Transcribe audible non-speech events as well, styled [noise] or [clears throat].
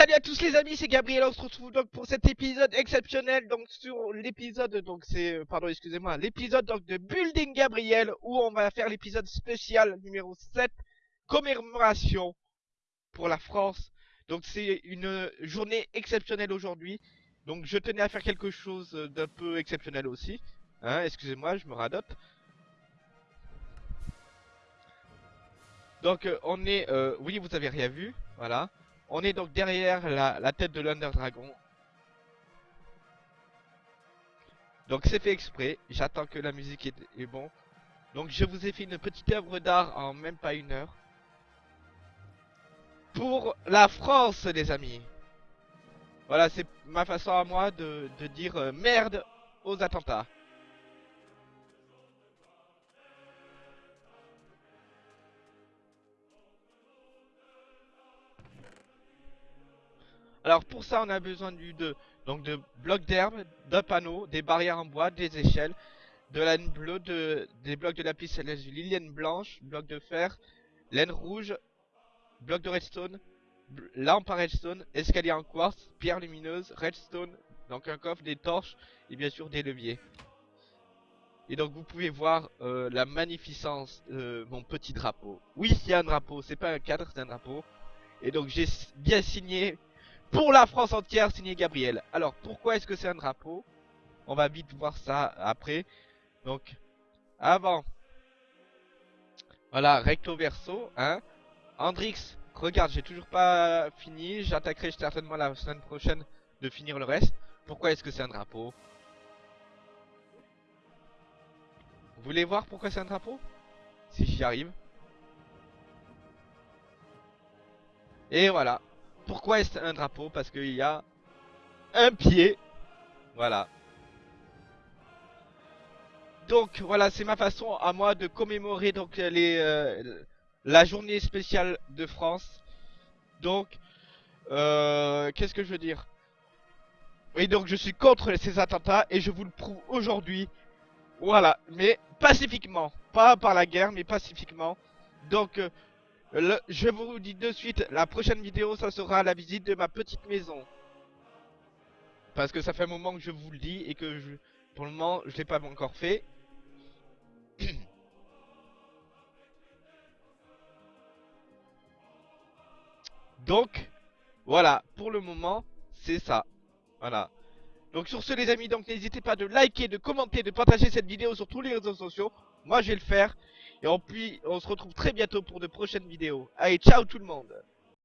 Salut à tous les amis, c'est Gabriel, on se retrouve donc pour cet épisode exceptionnel, donc sur l'épisode, donc c'est, euh, pardon, excusez-moi, l'épisode donc de Building Gabriel, où on va faire l'épisode spécial numéro 7, commémoration pour la France. Donc c'est une journée exceptionnelle aujourd'hui, donc je tenais à faire quelque chose d'un peu exceptionnel aussi, hein, excusez-moi, je me radote. Donc euh, on est, euh, oui vous avez rien vu, voilà. On est donc derrière la, tête de l'Under Dragon. Donc c'est fait exprès, j'attends que la musique est, est, bon. Donc je vous ai fait une petite œuvre d'art en même pas une heure. Pour la France les amis. Voilà c'est ma façon à moi de, dire euh, merde aux attentats. Alors pour ça, on a besoin de blocs d'herbe, d'un panneau, des barrières en bois, des échelles, de laine bleue, de, des blocs de lapis lazuli, laine blanche, blocs de fer, laine rouge, blocs de redstone, lampe à redstone, escalier en quartz, pierre lumineuse, redstone, donc un coffre, des torches et bien sûr des leviers. Et donc vous pouvez voir euh, la magnificence de mon petit drapeau. Oui, c'est un drapeau, c'est pas un cadre, c'est un drapeau. Et donc j'ai bien signé pour la France entière, signé Gabriel. Alors, pourquoi est-ce que c'est un drapeau? On va vite voir ça après. Donc, avant. Voilà, recto verso, hein. Andrix, regarde, j'ai toujours pas fini. J'attaquerai certainement la semaine prochaine de finir le reste. Pourquoi est-ce que c'est un drapeau? Vous voulez voir pourquoi c'est un drapeau? Si j'y arrive. Et voilà. Pourquoi est-ce un drapeau? Parce qu'il y a un pied. Voilà. Donc voilà, c'est ma façon à moi de commémorer donc les euh, la journée spéciale de France. Donc euh, qu'est-ce que je veux dire? Oui, donc je suis contre ces attentats et je vous le prouve aujourd'hui. Voilà, mais pacifiquement, pas par la guerre, mais pacifiquement. Donc euh, je vous dis de suite, la prochaine vidéo, ça sera la visite de ma petite maison. Parce que ça fait un moment que je vous le dis et que je, pour le moment, je l'ai pas encore fait. [clears throat] Donc, voilà, pour le moment, c'est ça. Voilà. Donc sur ce les amis, donc n'hésitez pas de liker, de commenter, de partager cette vidéo sur tous les réseaux sociaux. Moi je vais le faire. Et on, puis, on se retrouve très bientôt pour de prochaines vidéos. Allez, ciao tout le monde